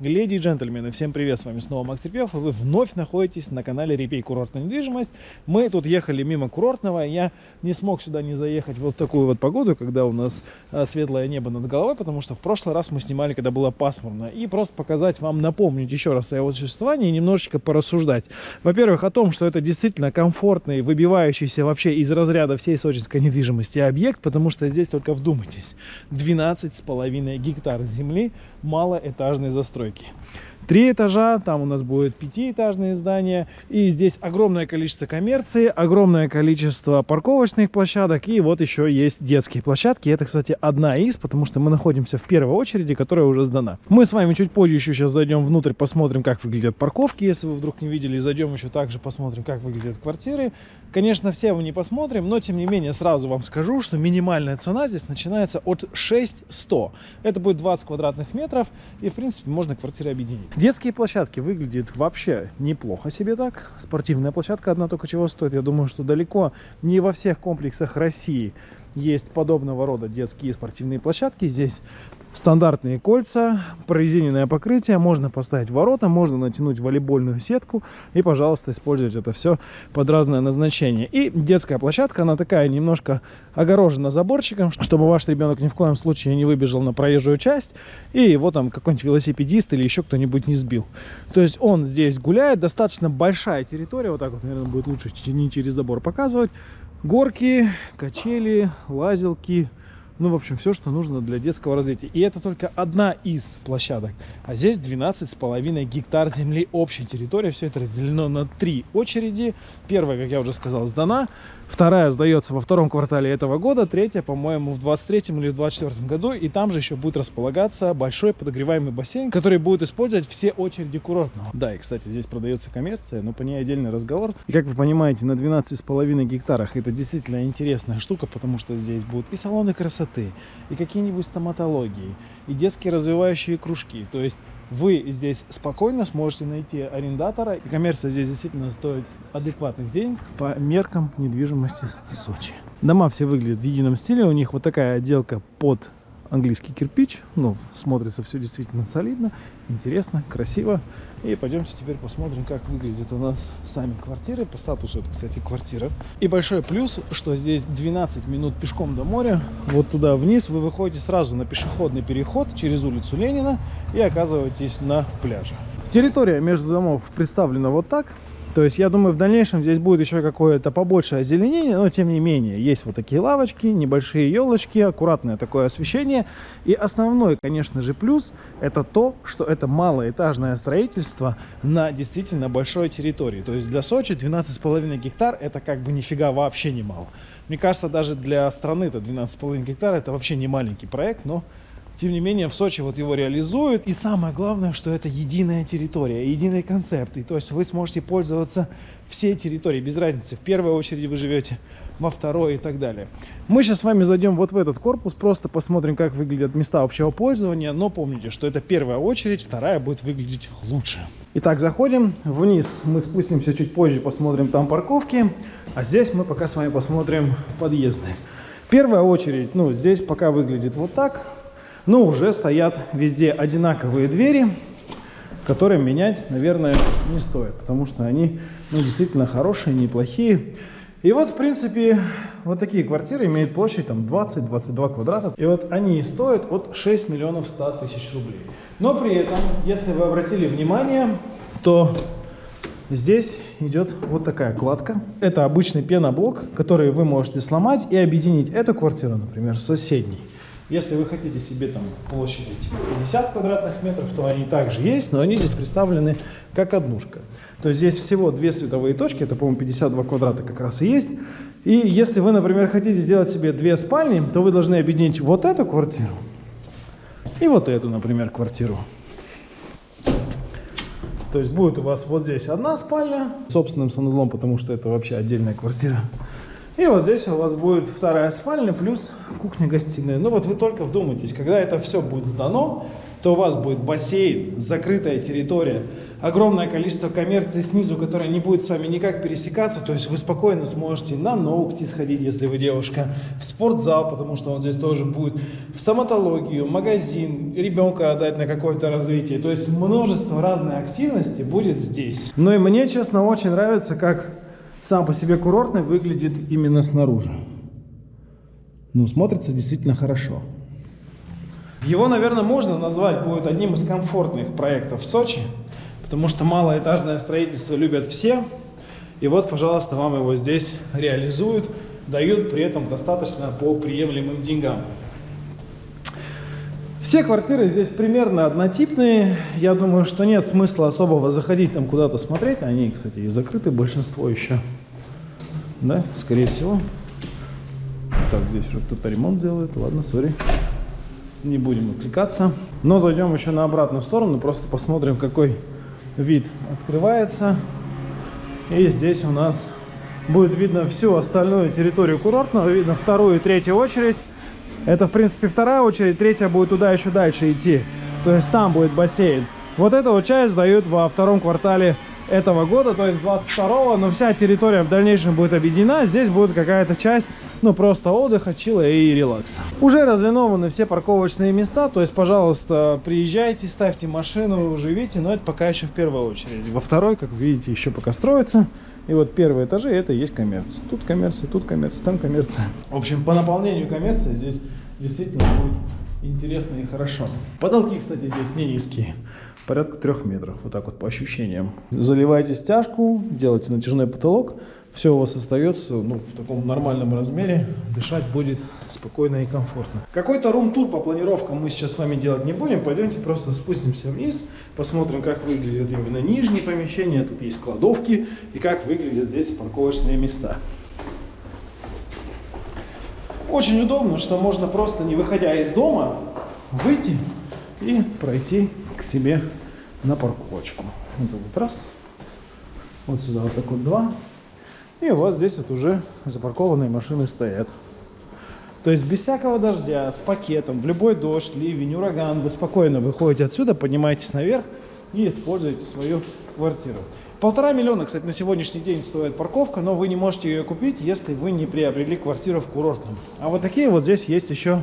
Леди и джентльмены, всем привет, с вами снова Макс и вы вновь находитесь на канале Репей Курортная недвижимость. Мы тут ехали мимо Курортного, я не смог сюда не заехать вот такую вот погоду, когда у нас а, светлое небо над головой, потому что в прошлый раз мы снимали, когда было пасмурно. И просто показать вам, напомнить еще раз о его существовании и немножечко порассуждать. Во-первых, о том, что это действительно комфортный, выбивающийся вообще из разряда всей сочинской недвижимости объект, потому что здесь только вдумайтесь, 12,5 гектар земли малоэтажной застройки постройки. Три этажа, там у нас будет пятиэтажные здания. И здесь огромное количество коммерции, огромное количество парковочных площадок. И вот еще есть детские площадки. Это, кстати, одна из, потому что мы находимся в первой очереди, которая уже сдана. Мы с вами чуть позже еще сейчас зайдем внутрь, посмотрим, как выглядят парковки. Если вы вдруг не видели, зайдем еще также посмотрим, как выглядят квартиры. Конечно, все мы не посмотрим, но тем не менее сразу вам скажу, что минимальная цена здесь начинается от 6100. Это будет 20 квадратных метров. И, в принципе, можно квартиры объединить. Детские площадки выглядят вообще неплохо себе так. Спортивная площадка одна только чего стоит. Я думаю, что далеко не во всех комплексах России есть подобного рода детские спортивные площадки. Здесь стандартные кольца, прорезиненное покрытие, можно поставить ворота, можно натянуть волейбольную сетку и, пожалуйста, использовать это все под разное назначение. И детская площадка, она такая немножко огорожена заборчиком, чтобы ваш ребенок ни в коем случае не выбежал на проезжую часть и его там какой-нибудь велосипедист или еще кто-нибудь не сбил. То есть он здесь гуляет, достаточно большая территория, вот так вот, наверное, будет лучше не через забор показывать. Горки, качели, лазилки, ну, в общем, все, что нужно для детского развития. И это только одна из площадок. А здесь 12,5 гектар земли общей территории. Все это разделено на три очереди. Первая, как я уже сказал, сдана. Вторая сдается во втором квартале этого года. Третья, по-моему, в 23 или в 24 году. И там же еще будет располагаться большой подогреваемый бассейн, который будет использовать все очереди курортного. Да, и, кстати, здесь продается коммерция, но по ней отдельный разговор. И, как вы понимаете, на 12,5 гектарах это действительно интересная штука, потому что здесь будут и салоны красоты, и какие-нибудь стоматологии, и детские развивающие кружки. То есть вы здесь спокойно сможете найти арендатора. И коммерция здесь действительно стоит адекватных денег по меркам недвижимости Сочи. Дома все выглядят в едином стиле. У них вот такая отделка под английский кирпич. Ну, смотрится все действительно солидно, интересно, красиво. И пойдемте теперь посмотрим, как выглядят у нас сами квартиры. По статусу это, кстати, квартира. И большой плюс, что здесь 12 минут пешком до моря. Вот туда вниз вы выходите сразу на пешеходный переход через улицу Ленина и оказываетесь на пляже. Территория между домов представлена вот так. То есть, я думаю, в дальнейшем здесь будет еще какое-то побольше озеленение, но тем не менее, есть вот такие лавочки, небольшие елочки, аккуратное такое освещение. И основной, конечно же, плюс это то, что это малоэтажное строительство на действительно большой территории. То есть для Сочи 12,5 гектар это как бы нифига вообще не мало. Мне кажется, даже для страны это 12,5 гектар это вообще не маленький проект, но тем не менее, в Сочи вот его реализуют. И самое главное, что это единая территория, единый концепт. И то есть вы сможете пользоваться всей территорией, без разницы. В первой очереди вы живете, во второй и так далее. Мы сейчас с вами зайдем вот в этот корпус, просто посмотрим, как выглядят места общего пользования. Но помните, что это первая очередь, вторая будет выглядеть лучше. Итак, заходим вниз. Мы спустимся чуть позже, посмотрим там парковки. А здесь мы пока с вами посмотрим подъезды. Первая очередь, ну, здесь пока выглядит вот так но уже стоят везде одинаковые двери, которые менять, наверное, не стоит, потому что они ну, действительно хорошие, неплохие. И вот, в принципе, вот такие квартиры имеют площадь там 20-22 квадрата. И вот они стоят от 6 миллионов 100 тысяч рублей. Но при этом, если вы обратили внимание, то здесь идет вот такая кладка. Это обычный пеноблок, который вы можете сломать и объединить эту квартиру, например, с соседней. Если вы хотите себе там площади типа 50 квадратных метров, то они также есть, но они здесь представлены как однушка. То есть здесь всего две световые точки, это, по-моему, 52 квадрата как раз и есть. И если вы, например, хотите сделать себе две спальни, то вы должны объединить вот эту квартиру и вот эту, например, квартиру. То есть будет у вас вот здесь одна спальня с собственным санузлом, потому что это вообще отдельная квартира. И вот здесь у вас будет вторая спальня плюс кухня-гостиная. Ну вот вы только вдумайтесь, когда это все будет сдано, то у вас будет бассейн, закрытая территория, огромное количество коммерции снизу, которая не будет с вами никак пересекаться, то есть вы спокойно сможете на ногти сходить, если вы девушка, в спортзал, потому что он здесь тоже будет, в стоматологию, магазин, ребенка отдать на какое-то развитие, то есть множество разной активности будет здесь. Ну и мне, честно, очень нравится, как сам по себе курортный выглядит именно снаружи. Ну, смотрится действительно хорошо. Его, наверное, можно назвать будет одним из комфортных проектов в Сочи, потому что малоэтажное строительство любят все. И вот, пожалуйста, вам его здесь реализуют, дают при этом достаточно по приемлемым деньгам. Все квартиры здесь примерно однотипные. Я думаю, что нет смысла особого заходить там куда-то смотреть. Они, кстати, и закрыты большинство еще. Да, скорее всего. Так, здесь уже кто-то ремонт делает. Ладно, сори. Не будем отвлекаться. Но зайдем еще на обратную сторону. Просто посмотрим, какой вид открывается. И здесь у нас будет видно всю остальную территорию курортного. Видно вторую и третью очередь. Это, в принципе, вторая очередь. Третья будет туда еще дальше идти. То есть там будет бассейн. Вот эту вот часть дают во втором квартале этого года, то есть 22 но вся территория в дальнейшем будет объединена. Здесь будет какая-то часть, ну, просто отдыха, чила и релакса. Уже разлинованы все парковочные места, то есть, пожалуйста, приезжайте, ставьте машину, живите, но это пока еще в первую очередь. Во второй, как видите, еще пока строится. И вот первые этажи это и есть коммерция. Тут коммерция, тут коммерция, там коммерция. В общем, по наполнению коммерции здесь действительно будет интересно и хорошо. Потолки, кстати, здесь не низкие порядка трех метров, вот так вот по ощущениям. Заливаете стяжку, делаете натяжной потолок, все у вас остается ну, в таком нормальном размере, дышать будет спокойно и комфортно. Какой-то рум-тур по планировкам мы сейчас с вами делать не будем, пойдемте просто спустимся вниз, посмотрим, как выглядят именно нижние помещения, тут есть кладовки и как выглядят здесь парковочные места. Очень удобно, что можно просто не выходя из дома выйти и пройти к себе на парковочку. Вот вот раз, вот сюда вот так вот два. И у вас здесь вот уже запаркованные машины стоят. То есть без всякого дождя, с пакетом, в любой дождь, ливень, ураган, вы спокойно выходите отсюда, поднимаетесь наверх и используете свою квартиру. Полтора миллиона, кстати, на сегодняшний день стоит парковка, но вы не можете ее купить, если вы не приобрели квартиру в курортном. А вот такие вот здесь есть еще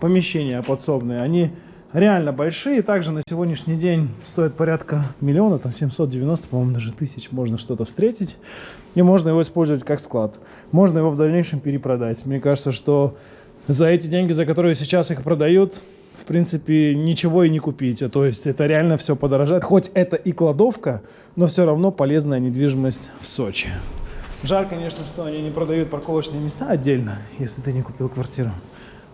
помещения подсобные. Они реально большие. Также на сегодняшний день стоит порядка миллиона, там 790, по-моему, даже тысяч можно что-то встретить. И можно его использовать как склад. Можно его в дальнейшем перепродать. Мне кажется, что за эти деньги, за которые сейчас их продают, в принципе, ничего и не купите. То есть это реально все подорожает. Хоть это и кладовка, но все равно полезная недвижимость в Сочи. Жаль, конечно, что они не продают парковочные места отдельно, если ты не купил квартиру.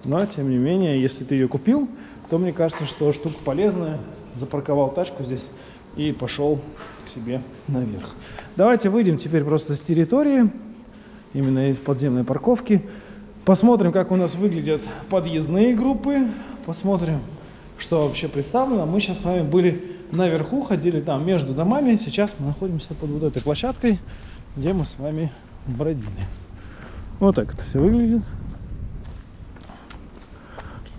Но, тем не менее, если ты ее купил, то мне кажется, что штука полезная. Запарковал тачку здесь и пошел к себе наверх. Давайте выйдем теперь просто с территории, именно из подземной парковки. Посмотрим, как у нас выглядят подъездные группы. Посмотрим, что вообще представлено. Мы сейчас с вами были наверху, ходили там между домами. Сейчас мы находимся под вот этой площадкой, где мы с вами бродили. Вот так это все выглядит.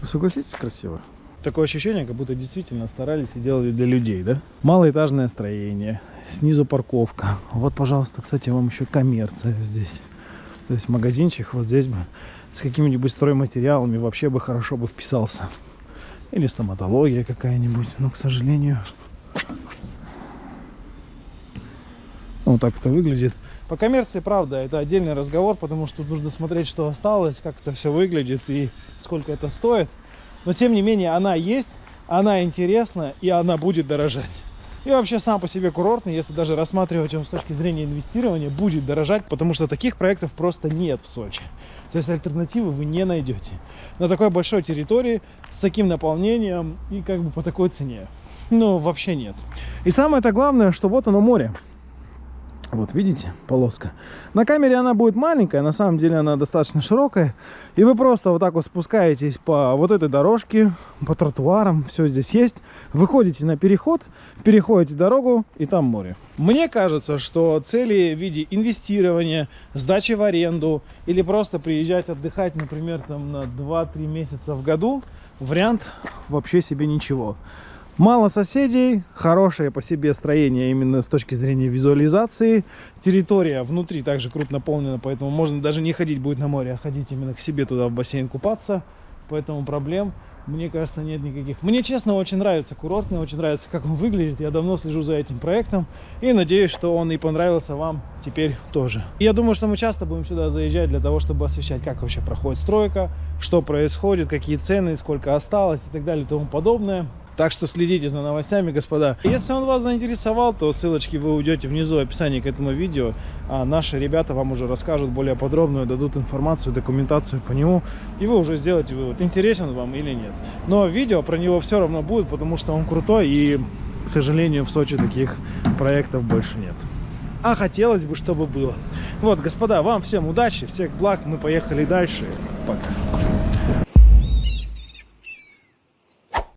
Согласитесь, красиво? Такое ощущение, как будто действительно старались и делали для людей, да? Малоэтажное строение, снизу парковка. Вот, пожалуйста, кстати, вам еще коммерция здесь. То есть магазинчик вот здесь бы с какими-нибудь стройматериалами вообще бы хорошо бы вписался. Или стоматология какая-нибудь, но, к сожалению... Вот так это выглядит. По коммерции, правда, это отдельный разговор, потому что нужно смотреть, что осталось, как это все выглядит и сколько это стоит. Но тем не менее она есть, она интересна и она будет дорожать. И вообще сам по себе курортный, если даже рассматривать его с точки зрения инвестирования, будет дорожать, потому что таких проектов просто нет в Сочи. То есть альтернативы вы не найдете на такой большой территории с таким наполнением и как бы по такой цене. Ну, вообще нет. И самое-то главное, что вот оно море. Вот, видите, полоска. На камере она будет маленькая, на самом деле она достаточно широкая. И вы просто вот так вот спускаетесь по вот этой дорожке, по тротуарам, все здесь есть. Выходите на переход, переходите дорогу, и там море. Мне кажется, что цели в виде инвестирования, сдачи в аренду или просто приезжать отдыхать, например, там на 2-3 месяца в году, вариант вообще себе ничего. Мало соседей, хорошее по себе строение именно с точки зрения визуализации. Территория внутри также крупно наполнена, поэтому можно даже не ходить будет на море, а ходить именно к себе туда в бассейн купаться. Поэтому проблем, мне кажется, нет никаких. Мне, честно, очень нравится курорт, мне очень нравится, как он выглядит. Я давно слежу за этим проектом и надеюсь, что он и понравился вам теперь тоже. Я думаю, что мы часто будем сюда заезжать для того, чтобы освещать, как вообще проходит стройка, что происходит, какие цены, сколько осталось и так далее и тому подобное. Так что следите за новостями, господа. Если он вас заинтересовал, то ссылочки вы уйдете внизу в описании к этому видео. А наши ребята вам уже расскажут более подробную, дадут информацию, документацию по нему. И вы уже сделаете вывод, интересен вам или нет. Но видео про него все равно будет, потому что он крутой. И, к сожалению, в Сочи таких проектов больше нет. А хотелось бы, чтобы было. Вот, господа, вам всем удачи, всех благ. Мы поехали дальше. Пока.